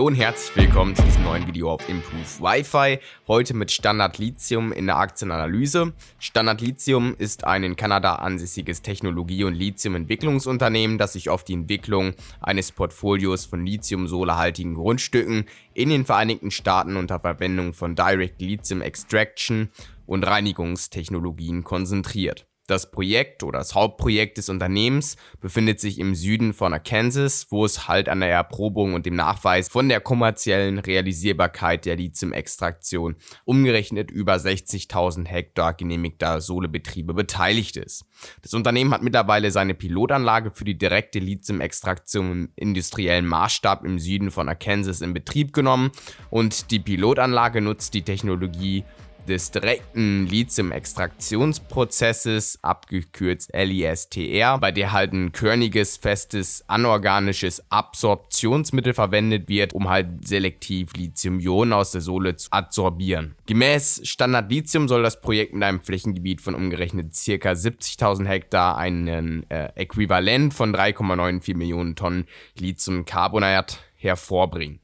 Hallo und herzlich willkommen zu diesem neuen Video auf Improve Wi-Fi. Heute mit Standard Lithium in der Aktienanalyse. Standard Lithium ist ein in Kanada ansässiges Technologie- und Lithium-Entwicklungsunternehmen, das sich auf die Entwicklung eines Portfolios von Lithium-solarhaltigen Grundstücken in den Vereinigten Staaten unter Verwendung von Direct Lithium Extraction und Reinigungstechnologien konzentriert. Das Projekt oder das Hauptprojekt des Unternehmens befindet sich im Süden von Arkansas, wo es halt an der Erprobung und dem Nachweis von der kommerziellen Realisierbarkeit der Lithium-Extraktion umgerechnet über 60.000 Hektar genehmigter Sohlebetriebe beteiligt ist. Das Unternehmen hat mittlerweile seine Pilotanlage für die direkte Lithium-Extraktion im industriellen Maßstab im Süden von Arkansas in Betrieb genommen und die Pilotanlage nutzt die Technologie des direkten Lithium-Extraktionsprozesses, abgekürzt LISTR, bei der halt ein körniges, festes, anorganisches Absorptionsmittel verwendet wird, um halt selektiv Lithium-Ionen aus der Sohle zu adsorbieren. Gemäß Standard Lithium soll das Projekt mit einem Flächengebiet von umgerechnet ca. 70.000 Hektar einen äh, Äquivalent von 3,94 Millionen Tonnen Lithiumcarbonat hervorbringen.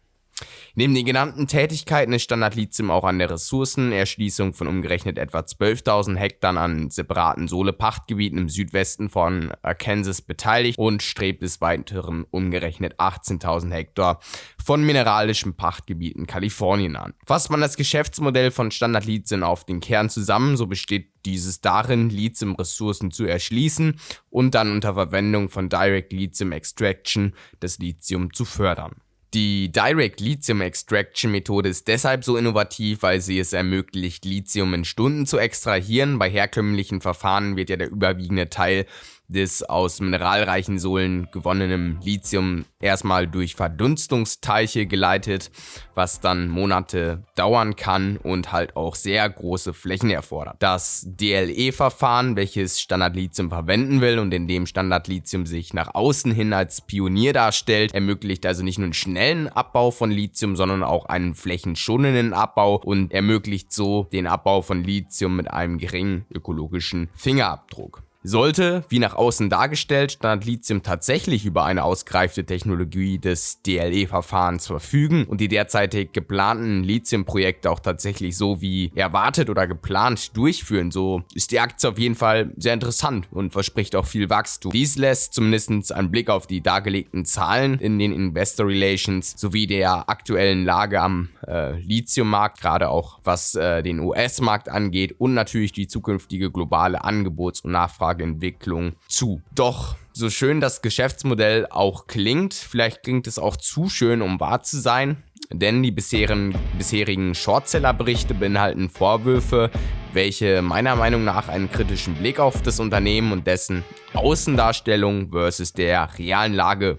Neben den genannten Tätigkeiten ist Standard Lithium auch an der Ressourcenerschließung von umgerechnet etwa 12.000 Hektar an separaten Sohle-Pachtgebieten im Südwesten von Arkansas beteiligt und strebt des Weiteren umgerechnet 18.000 Hektar von mineralischen Pachtgebieten Kalifornien an. Fasst man das Geschäftsmodell von Standard Lithium auf den Kern zusammen, so besteht dieses darin, Lithium-Ressourcen zu erschließen und dann unter Verwendung von Direct Lithium Extraction das Lithium zu fördern. Die Direct Lithium Extraction Methode ist deshalb so innovativ, weil sie es ermöglicht, Lithium in Stunden zu extrahieren. Bei herkömmlichen Verfahren wird ja der überwiegende Teil des aus mineralreichen Sohlen gewonnenen Lithium erstmal durch Verdunstungsteiche geleitet, was dann Monate dauern kann und halt auch sehr große Flächen erfordert. Das DLE-Verfahren, welches Standard Lithium verwenden will und in dem Standard Lithium sich nach außen hin als Pionier darstellt, ermöglicht also nicht nur einen schnellen Abbau von Lithium, sondern auch einen flächenschonenden Abbau und ermöglicht so den Abbau von Lithium mit einem geringen ökologischen Fingerabdruck. Sollte, wie nach außen dargestellt, Standard Lithium tatsächlich über eine ausgereifte Technologie des DLE-Verfahrens verfügen und die derzeitig geplanten Lithium-Projekte auch tatsächlich so wie erwartet oder geplant durchführen, so ist die Aktie auf jeden Fall sehr interessant und verspricht auch viel Wachstum. Dies lässt zumindest einen Blick auf die dargelegten Zahlen in den Investor Relations sowie der aktuellen Lage am äh, Lithium-Markt, gerade auch was äh, den US-Markt angeht und natürlich die zukünftige globale Angebots- und Nachfrage Nachfrageentwicklung zu. Doch so schön das Geschäftsmodell auch klingt, vielleicht klingt es auch zu schön, um wahr zu sein, denn die bisherigen, bisherigen Shortseller-Berichte beinhalten Vorwürfe, welche meiner Meinung nach einen kritischen Blick auf das Unternehmen und dessen Außendarstellung versus der realen Lage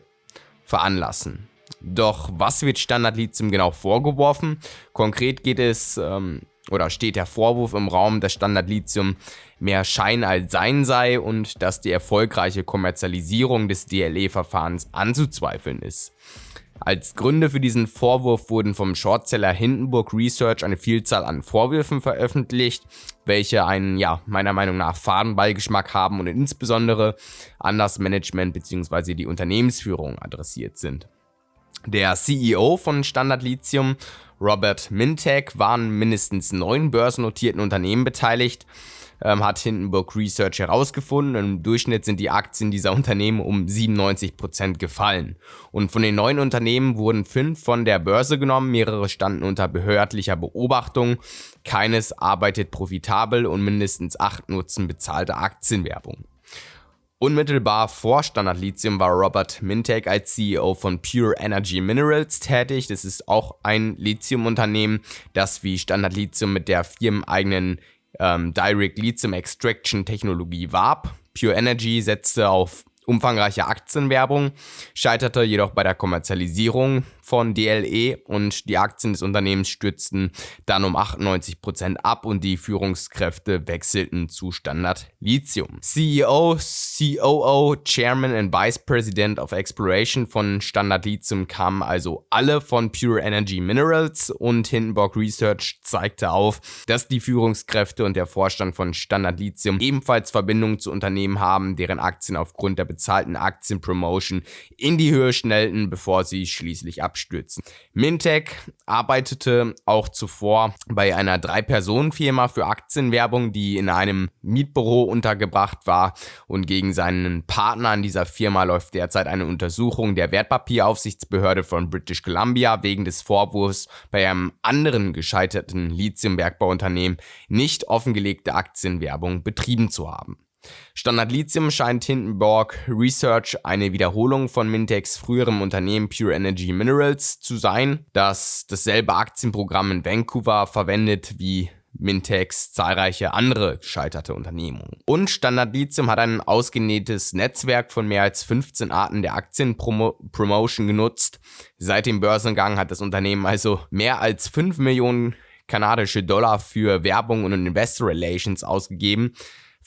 veranlassen. Doch was wird Standard Lithium genau vorgeworfen? Konkret geht es ähm, oder steht der Vorwurf im Raum, dass Standard Lithium mehr Schein als Sein sei und dass die erfolgreiche Kommerzialisierung des DLE-Verfahrens anzuzweifeln ist. Als Gründe für diesen Vorwurf wurden vom Shortseller Hindenburg Research eine Vielzahl an Vorwürfen veröffentlicht, welche einen, ja, meiner Meinung nach Fadenbeigeschmack haben und insbesondere an das Management bzw. die Unternehmensführung adressiert sind. Der CEO von Standard Lithium Robert Mintek waren mindestens neun börsennotierten Unternehmen beteiligt, ähm, hat Hindenburg Research herausgefunden. Im Durchschnitt sind die Aktien dieser Unternehmen um 97% gefallen. Und von den neun Unternehmen wurden fünf von der Börse genommen, mehrere standen unter behördlicher Beobachtung, keines arbeitet profitabel und mindestens acht nutzen bezahlte Aktienwerbung. Unmittelbar vor Standard Lithium war Robert Mintek als CEO von Pure Energy Minerals tätig. Das ist auch ein Lithium-Unternehmen, das wie Standard Lithium mit der firmeneigenen ähm, Direct Lithium Extraction Technologie warb. Pure Energy setzte auf umfangreiche Aktienwerbung, scheiterte jedoch bei der Kommerzialisierung von DLE und die Aktien des Unternehmens stürzten dann um 98% ab und die Führungskräfte wechselten zu Standard Lithium. CEO, COO, Chairman and Vice President of Exploration von Standard Lithium kamen also alle von Pure Energy Minerals und Hindenburg Research zeigte auf, dass die Führungskräfte und der Vorstand von Standard Lithium ebenfalls Verbindungen zu Unternehmen haben, deren Aktien aufgrund der bezahlten Aktienpromotion in die Höhe schnellten, bevor sie schließlich abstürzen. Mintech arbeitete auch zuvor bei einer Drei-Personen-Firma für Aktienwerbung, die in einem Mietbüro untergebracht war und gegen seinen Partner in dieser Firma läuft derzeit eine Untersuchung der Wertpapieraufsichtsbehörde von British Columbia wegen des Vorwurfs, bei einem anderen gescheiterten Lithiumbergbauunternehmen nicht offengelegte Aktienwerbung betrieben zu haben. Standard Lithium scheint Hindenburg Research eine Wiederholung von Mintex früherem Unternehmen Pure Energy Minerals zu sein, das dasselbe Aktienprogramm in Vancouver verwendet wie Mintex zahlreiche andere gescheiterte Unternehmungen. Und Standard Lithium hat ein ausgenähtes Netzwerk von mehr als 15 Arten der Aktienpromotion genutzt. Seit dem Börsengang hat das Unternehmen also mehr als 5 Millionen kanadische Dollar für Werbung und Investor Relations ausgegeben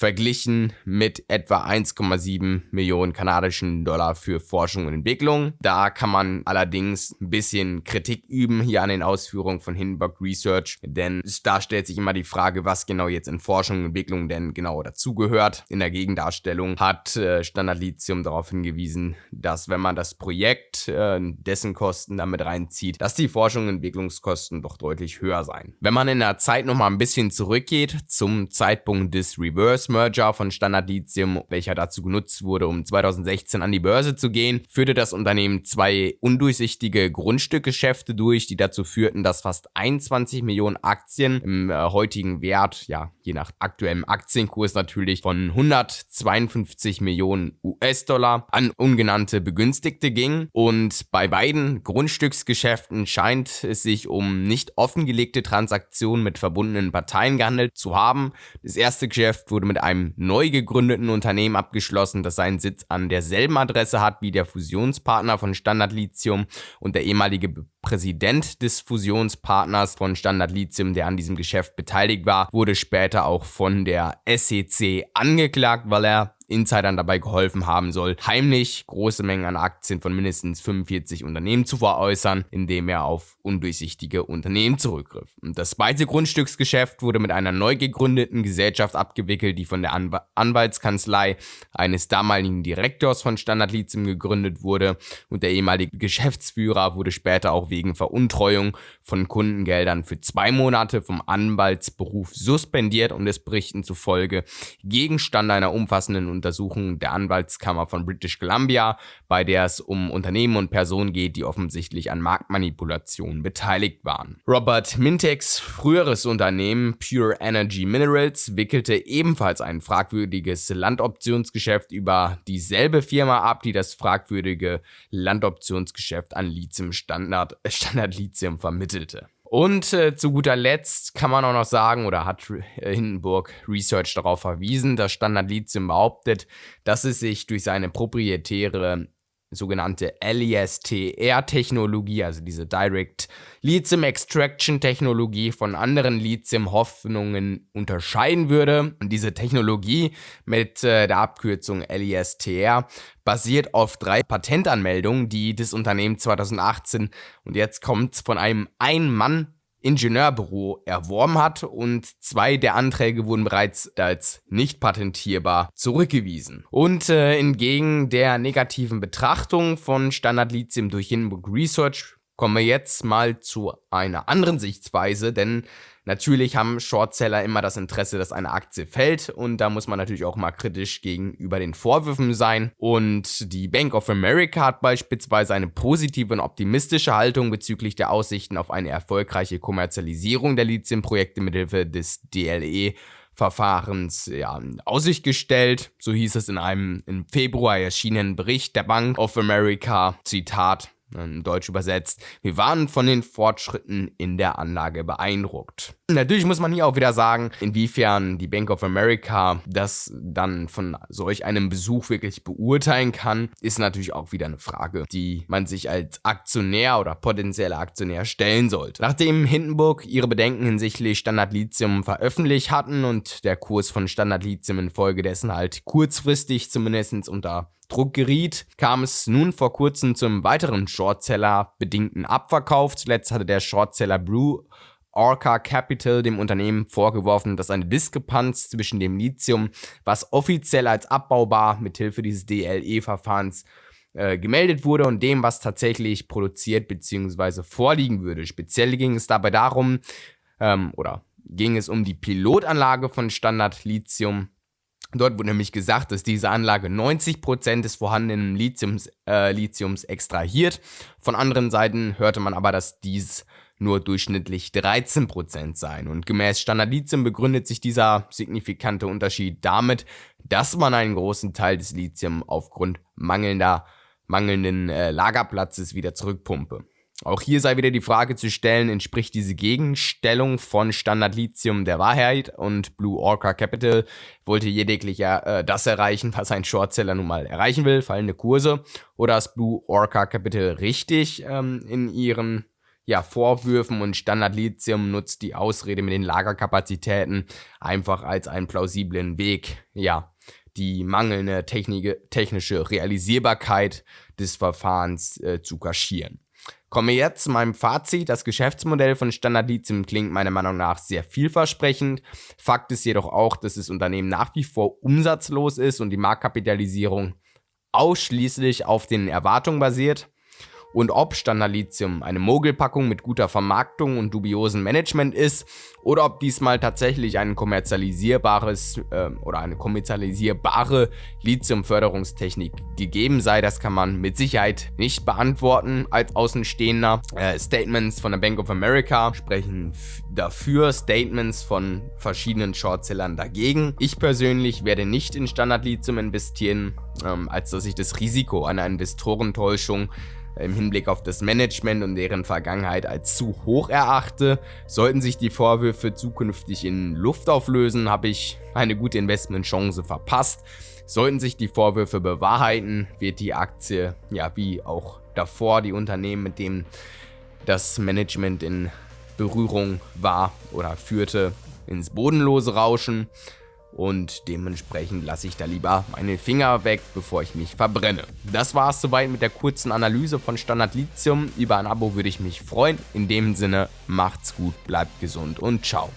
verglichen mit etwa 1,7 Millionen kanadischen Dollar für Forschung und Entwicklung. Da kann man allerdings ein bisschen Kritik üben hier an den Ausführungen von Hindenburg Research, denn da stellt sich immer die Frage, was genau jetzt in Forschung und Entwicklung denn genau dazugehört. In der Gegendarstellung hat äh, Standard Lithium darauf hingewiesen, dass wenn man das Projekt, äh, dessen Kosten damit reinzieht, dass die Forschung und Entwicklungskosten doch deutlich höher seien. Wenn man in der Zeit nochmal ein bisschen zurückgeht zum Zeitpunkt des Reverse Merger von Standard Lithium, welcher dazu genutzt wurde, um 2016 an die Börse zu gehen, führte das Unternehmen zwei undurchsichtige Grundstückgeschäfte durch, die dazu führten, dass fast 21 Millionen Aktien im äh, heutigen Wert, ja, je nach aktuellem Aktienkurs natürlich, von 152 Millionen US-Dollar an ungenannte Begünstigte ging. Und bei beiden Grundstücksgeschäften scheint es sich um nicht offengelegte Transaktionen mit verbundenen Parteien gehandelt zu haben. Das erste Geschäft wurde mit einem neu gegründeten Unternehmen abgeschlossen, das seinen Sitz an derselben Adresse hat wie der Fusionspartner von Standard Lithium und der ehemalige Präsident des Fusionspartners von Standard Lithium, der an diesem Geschäft beteiligt war, wurde später auch von der SEC angeklagt, weil er Insidern dabei geholfen haben soll, heimlich große Mengen an Aktien von mindestens 45 Unternehmen zu veräußern, indem er auf undurchsichtige Unternehmen zurückgriff. Und das zweite Grundstücksgeschäft wurde mit einer neu gegründeten Gesellschaft abgewickelt, die von der Anw Anwaltskanzlei eines damaligen Direktors von Standard Lithium gegründet wurde und der ehemalige Geschäftsführer wurde später auch wegen Veruntreuung von Kundengeldern für zwei Monate vom Anwaltsberuf suspendiert und es Berichten zufolge Gegenstand einer umfassenden Untersuchung der Anwaltskammer von British Columbia, bei der es um Unternehmen und Personen geht, die offensichtlich an Marktmanipulationen beteiligt waren. Robert Mintex früheres Unternehmen Pure Energy Minerals wickelte ebenfalls ein fragwürdiges Landoptionsgeschäft über dieselbe Firma ab, die das fragwürdige Landoptionsgeschäft an Lithium Standard, Standard Lithium vermittelte. Und äh, zu guter Letzt kann man auch noch sagen, oder hat äh, Hindenburg Research darauf verwiesen, dass Standard Lithium behauptet, dass es sich durch seine proprietäre sogenannte LESTR-Technologie, also diese Direct Lithium Extraction Technologie von anderen Lithium-Hoffnungen unterscheiden würde. Und diese Technologie mit äh, der Abkürzung LESTR basiert auf drei Patentanmeldungen, die das Unternehmen 2018 und jetzt kommt von einem Ein-Mann Ingenieurbüro erworben hat und zwei der Anträge wurden bereits als nicht patentierbar zurückgewiesen. Und äh, entgegen der negativen Betrachtung von Standard Lithium durch Hindenburg Research kommen wir jetzt mal zu einer anderen Sichtweise, denn Natürlich haben Shortseller immer das Interesse, dass eine Aktie fällt und da muss man natürlich auch mal kritisch gegenüber den Vorwürfen sein. Und die Bank of America hat beispielsweise eine positive und optimistische Haltung bezüglich der Aussichten auf eine erfolgreiche Kommerzialisierung der Lithium-Projekte mithilfe des DLE Verfahrens ja, Aussicht gestellt. So hieß es in einem im Februar erschienenen Bericht der Bank of America. Zitat in Deutsch übersetzt, wir waren von den Fortschritten in der Anlage beeindruckt. Natürlich muss man hier auch wieder sagen, inwiefern die Bank of America das dann von solch einem Besuch wirklich beurteilen kann, ist natürlich auch wieder eine Frage, die man sich als Aktionär oder potenzieller Aktionär stellen sollte. Nachdem Hindenburg ihre Bedenken hinsichtlich Standard Lithium veröffentlicht hatten und der Kurs von Standard Lithium infolgedessen halt kurzfristig zumindest unter Druck geriet, kam es nun vor kurzem zum weiteren Shortseller bedingten Abverkauf. Zuletzt hatte der Shortseller Brew Orca Capital dem Unternehmen vorgeworfen, dass eine Diskrepanz zwischen dem Lithium, was offiziell als abbaubar mithilfe dieses DLE-Verfahrens äh, gemeldet wurde und dem, was tatsächlich produziert bzw. vorliegen würde. Speziell ging es dabei darum, ähm, oder ging es um die Pilotanlage von Standard Lithium. Dort wurde nämlich gesagt, dass diese Anlage 90% des vorhandenen Lithiums, äh, Lithiums extrahiert. Von anderen Seiten hörte man aber, dass dies nur durchschnittlich 13% seien. Und gemäß Standard Lithium begründet sich dieser signifikante Unterschied damit, dass man einen großen Teil des Lithium aufgrund mangelnder, mangelnden äh, Lagerplatzes wieder zurückpumpe. Auch hier sei wieder die Frage zu stellen, entspricht diese Gegenstellung von Standard Lithium der Wahrheit und Blue Orca Capital wollte lediglich äh, das erreichen, was ein Shortseller nun mal erreichen will, fallende Kurse, oder ist Blue Orca Capital richtig ähm, in ihren ja, Vorwürfen und Standard Lithium nutzt die Ausrede mit den Lagerkapazitäten einfach als einen plausiblen Weg, ja, die mangelnde technische Realisierbarkeit des Verfahrens äh, zu kaschieren. Kommen wir jetzt zu meinem Fazit. Das Geschäftsmodell von Standard Lithium klingt meiner Meinung nach sehr vielversprechend. Fakt ist jedoch auch, dass das Unternehmen nach wie vor umsatzlos ist und die Marktkapitalisierung ausschließlich auf den Erwartungen basiert und ob Standard Lithium eine Mogelpackung mit guter Vermarktung und dubiosen Management ist oder ob diesmal tatsächlich ein kommerzialisierbares äh, oder eine kommerzialisierbare Lithium-Förderungstechnik gegeben sei, das kann man mit Sicherheit nicht beantworten als Außenstehender. Äh, Statements von der Bank of America sprechen dafür, Statements von verschiedenen Shortsellern dagegen. Ich persönlich werde nicht in Standard Lithium investieren, ähm, als dass ich das Risiko einer Investorentäuschung im Hinblick auf das Management und deren Vergangenheit als zu hoch erachte. Sollten sich die Vorwürfe zukünftig in Luft auflösen, habe ich eine gute Investmentchance verpasst. Sollten sich die Vorwürfe bewahrheiten, wird die Aktie, ja wie auch davor die Unternehmen, mit denen das Management in Berührung war oder führte, ins Bodenlose rauschen und dementsprechend lasse ich da lieber meine Finger weg, bevor ich mich verbrenne. Das war es soweit mit der kurzen Analyse von Standard Lithium. Über ein Abo würde ich mich freuen. In dem Sinne, macht's gut, bleibt gesund und ciao.